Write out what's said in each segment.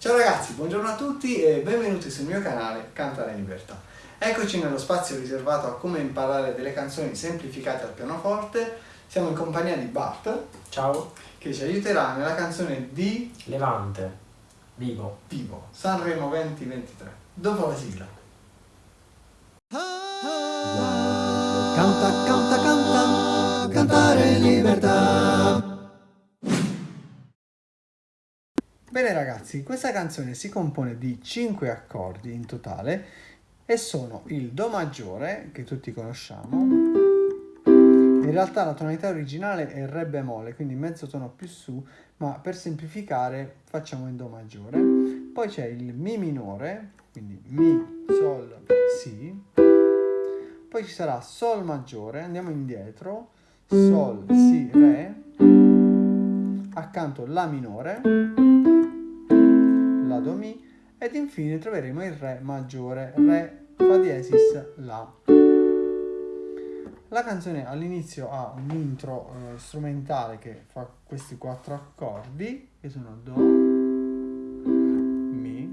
Ciao ragazzi, buongiorno a tutti e benvenuti sul mio canale Cantare in Libertà. Eccoci nello spazio riservato a come imparare delle canzoni semplificate al pianoforte. Siamo in compagnia di Bart. Ciao. Che ci aiuterà nella canzone di Levante. Vivo. Vivo, Sanremo 2023. Dopo la sigla. Canta, canta, canta, cantare in libertà. Bene ragazzi, questa canzone si compone di 5 accordi in totale e sono il Do maggiore, che tutti conosciamo, in realtà la tonalità originale è Re bemolle, quindi mezzo tono più su, ma per semplificare facciamo in Do maggiore. Poi c'è il Mi minore, quindi Mi, Sol, Si. Poi ci sarà Sol maggiore, andiamo indietro, Sol, Si, Re. Accanto La minore, La Do Mi. Ed infine troveremo il Re maggiore, Re Fa diesis La. La canzone all'inizio ha un intro eh, strumentale che fa questi quattro accordi, che sono Do, Mi,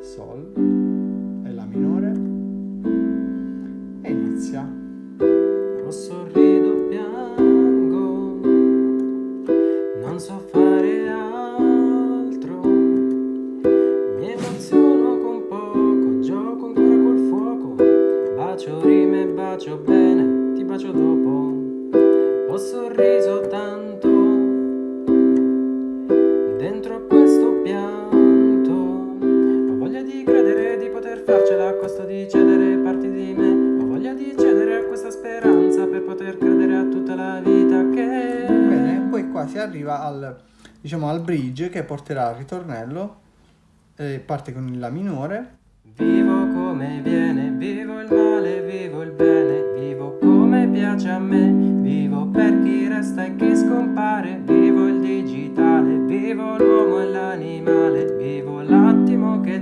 Sol bacio rime, bacio bene, ti bacio dopo, ho sorriso tanto, dentro a questo pianto, ho voglia di credere di poter farcela a costo di cedere parti di me, ho voglia di cedere a questa speranza per poter credere a tutta la vita che... Bene, poi qua si arriva al, diciamo, al bridge che porterà al ritornello, eh, parte con il La minore, Vivo come viene, vivo il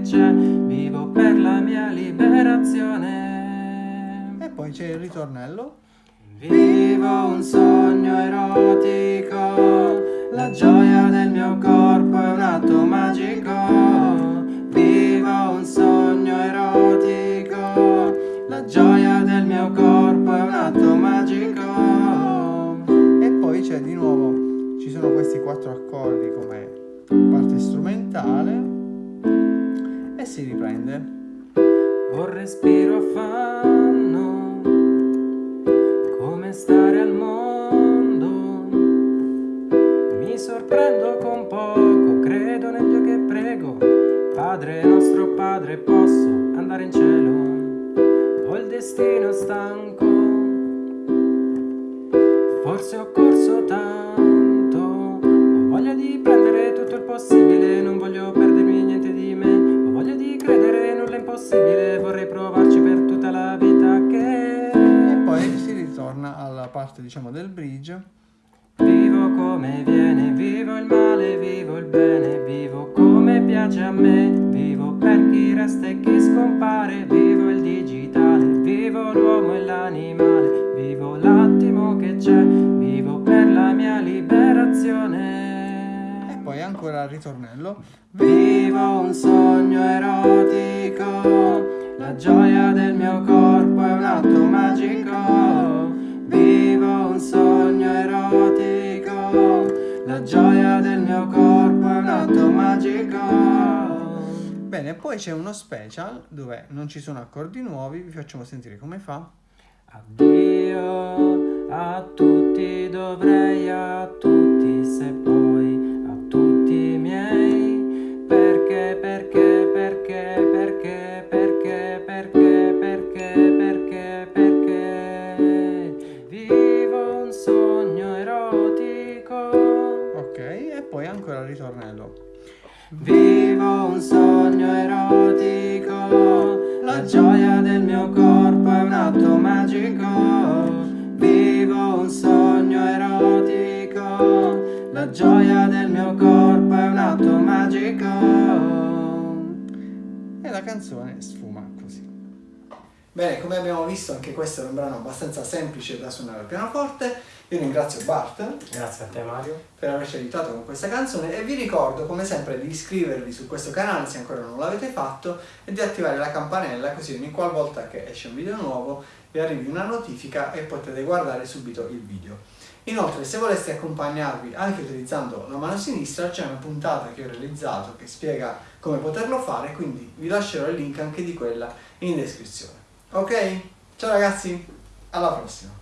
c'è, vivo per la mia liberazione. e poi c'è il ritornello, Vivo un sogno erotico, la gioia del mio corpo è un atto magico. Vivo un sogno erotico, la gioia del mio corpo è un atto magico. e poi c'è di nuovo, ci sono questi quattro accordi come parte strumentale, si riprende. Un respiro affanno, come stare al mondo. Mi sorprendo con poco, credo nel Dio che prego. Padre nostro Padre, posso andare in cielo. Ho il destino stanco, forse ho corso tanto. Ho voglia di prendere tutto il possibile, non voglio perdermi niente di impossibile, vorrei provarci per tutta la vita che... E poi si ritorna alla parte diciamo del bridge, Vivo come viene, vivo il male, vivo il bene, vivo come piace a me, vivo per chi resta e chi scompare, vivo il digitale, vivo l'uomo e l'animale, vivo l'attimo che c'è, vivo per la ancora il ritornello, Vivo un sogno erotico, la gioia del mio corpo è un atto magico. Vivo un sogno erotico, la gioia del mio corpo è un atto magico. Bene, poi c'è uno special dove non ci sono accordi nuovi, vi facciamo sentire come fa. Addio a tutti, dovrei a tutti, ritornello. Vivo un sogno erotico, la gioia del mio corpo è un atto magico. Vivo un sogno erotico, la gioia del mio corpo è un atto magico. E la canzone sfuma così. Bene, come abbiamo visto anche questo è un brano abbastanza semplice da suonare al pianoforte Io ringrazio Bart Grazie a te Mario. per averci aiutato con questa canzone e vi ricordo come sempre di iscrivervi su questo canale se ancora non l'avete fatto e di attivare la campanella così ogni qualvolta che esce un video nuovo vi arrivi una notifica e potete guardare subito il video. Inoltre se voleste accompagnarvi anche utilizzando la mano sinistra c'è una puntata che ho realizzato che spiega come poterlo fare quindi vi lascerò il link anche di quella in descrizione. Ok? Ciao ragazzi, alla prossima!